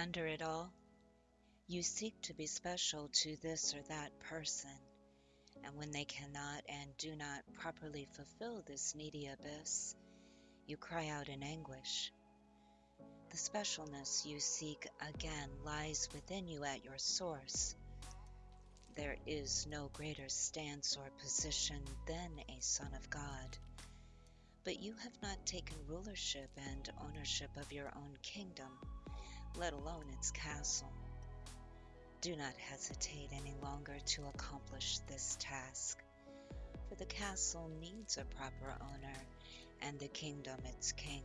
Under it all, you seek to be special to this or that person, and when they cannot and do not properly fulfill this needy abyss, you cry out in anguish. The specialness you seek again lies within you at your source. There is no greater stance or position than a Son of God. But you have not taken rulership and ownership of your own kingdom, let alone its castle. Do not hesitate any longer to accomplish this task, for the castle needs a proper owner and the kingdom its king.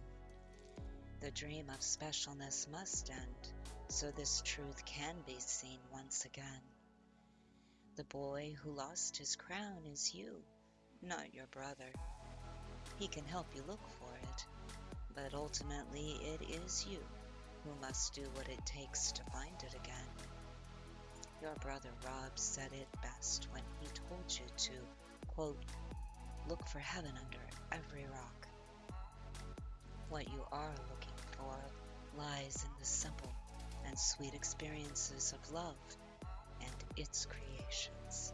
The dream of specialness must end, so this truth can be seen once again. The boy who lost his crown is you, not your brother. He can help you look for it, but ultimately it is you who must do what it takes to find it again. Your brother Rob said it best when he told you to, quote, look for heaven under every rock. What you are looking for lies in the simple and sweet experiences of love and its creations.